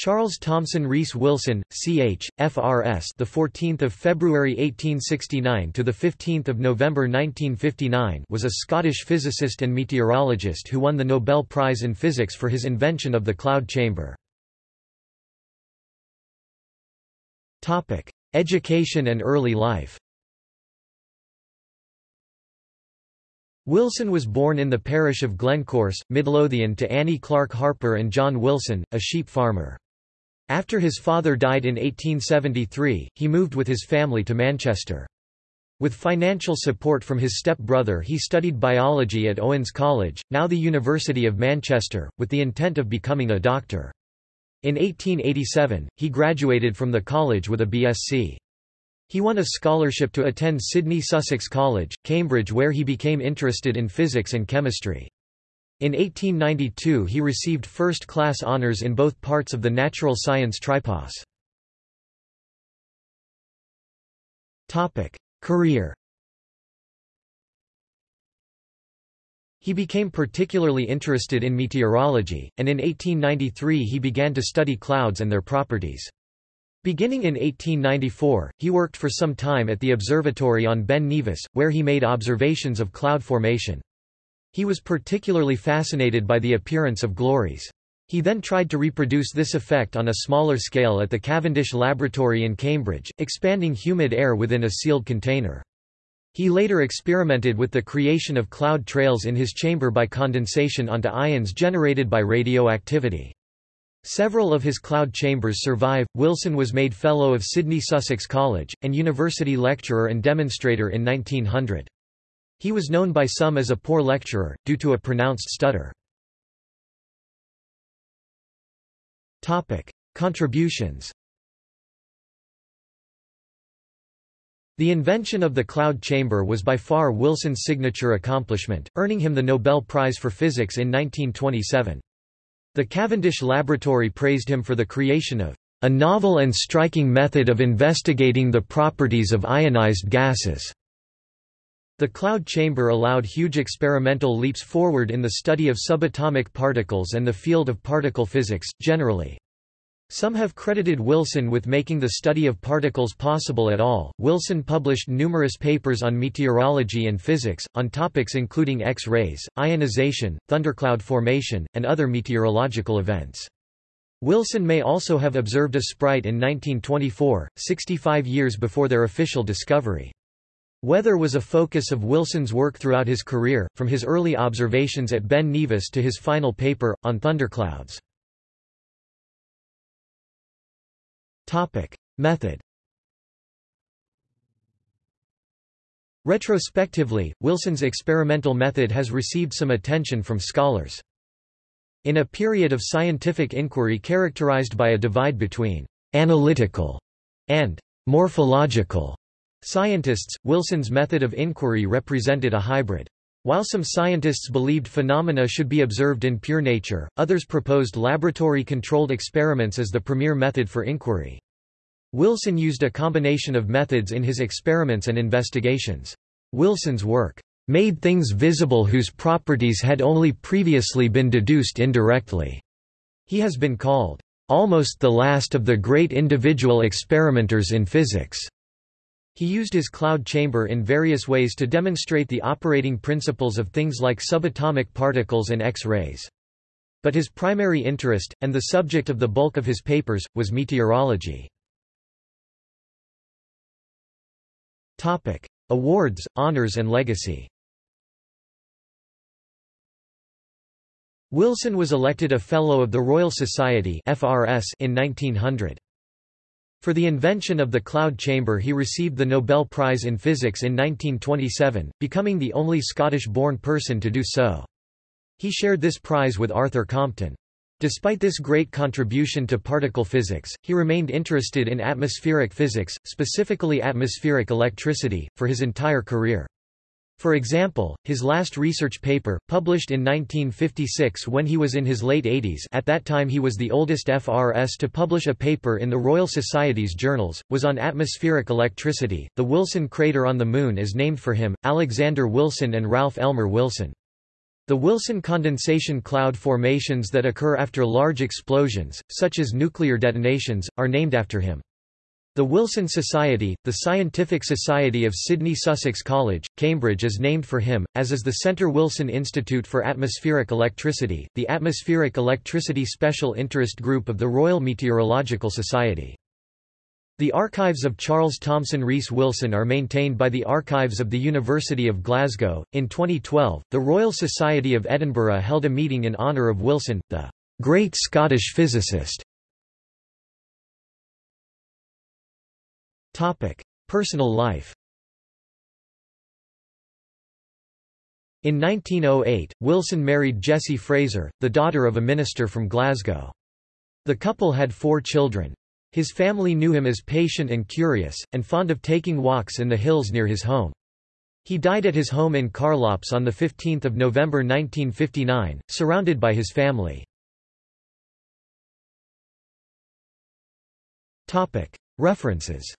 Charles Thomson Rees Wilson, Ch. FRS, the 14th of February 1869 to the 15th of November 1959, was a Scottish physicist and meteorologist who won the Nobel Prize in Physics for his invention of the cloud chamber. Topic: Education and early life. Wilson was born in the parish of Glencorse, Midlothian to Annie Clark Harper and John Wilson, a sheep farmer. After his father died in 1873, he moved with his family to Manchester. With financial support from his step-brother he studied biology at Owens College, now the University of Manchester, with the intent of becoming a doctor. In 1887, he graduated from the college with a BSc. He won a scholarship to attend Sidney Sussex College, Cambridge where he became interested in physics and chemistry. In 1892 he received first-class honours in both parts of the natural science tripos. Career He became particularly interested in meteorology, and in 1893 he began to study clouds and their properties. Beginning in 1894, he worked for some time at the observatory on Ben Nevis, where he made observations of cloud formation. He was particularly fascinated by the appearance of glories. He then tried to reproduce this effect on a smaller scale at the Cavendish Laboratory in Cambridge, expanding humid air within a sealed container. He later experimented with the creation of cloud trails in his chamber by condensation onto ions generated by radioactivity. Several of his cloud chambers survive. Wilson was made Fellow of Sidney Sussex College, and university lecturer and demonstrator in 1900. He was known by some as a poor lecturer, due to a pronounced stutter. Contributions The invention of the cloud chamber was by far Wilson's signature accomplishment, earning him the Nobel Prize for Physics in 1927. The Cavendish Laboratory praised him for the creation of a novel and striking method of investigating the properties of ionized gases. The cloud chamber allowed huge experimental leaps forward in the study of subatomic particles and the field of particle physics, generally. Some have credited Wilson with making the study of particles possible at all. Wilson published numerous papers on meteorology and physics, on topics including X-rays, ionization, thundercloud formation, and other meteorological events. Wilson may also have observed a sprite in 1924, 65 years before their official discovery. Weather was a focus of Wilson's work throughout his career, from his early observations at Ben Nevis to his final paper, on thunderclouds. Method Retrospectively, Wilson's experimental method has received some attention from scholars. In a period of scientific inquiry characterized by a divide between «analytical» and «morphological» Scientists, Wilson's method of inquiry represented a hybrid. While some scientists believed phenomena should be observed in pure nature, others proposed laboratory-controlled experiments as the premier method for inquiry. Wilson used a combination of methods in his experiments and investigations. Wilson's work made things visible whose properties had only previously been deduced indirectly. He has been called almost the last of the great individual experimenters in physics. He used his cloud chamber in various ways to demonstrate the operating principles of things like subatomic particles and X-rays. But his primary interest, and the subject of the bulk of his papers, was meteorology. Topic. Awards, honors and legacy Wilson was elected a Fellow of the Royal Society in 1900. For the invention of the cloud chamber he received the Nobel Prize in Physics in 1927, becoming the only Scottish-born person to do so. He shared this prize with Arthur Compton. Despite this great contribution to particle physics, he remained interested in atmospheric physics, specifically atmospheric electricity, for his entire career. For example, his last research paper, published in 1956 when he was in his late 80s at that time he was the oldest FRS to publish a paper in the Royal Society's journals, was on atmospheric electricity. The Wilson crater on the Moon is named for him, Alexander Wilson and Ralph Elmer Wilson. The Wilson condensation cloud formations that occur after large explosions, such as nuclear detonations, are named after him. The Wilson Society, the scientific society of Sidney Sussex College, Cambridge is named for him, as is the Centre Wilson Institute for Atmospheric Electricity, the Atmospheric Electricity Special Interest Group of the Royal Meteorological Society. The archives of Charles Thomson Rees Wilson are maintained by the Archives of the University of Glasgow. In 2012, the Royal Society of Edinburgh held a meeting in honour of Wilson, the great Scottish physicist. Topic: Personal life. In 1908, Wilson married Jessie Fraser, the daughter of a minister from Glasgow. The couple had four children. His family knew him as patient and curious, and fond of taking walks in the hills near his home. He died at his home in Carlops on 15 November 1959, surrounded by his family. References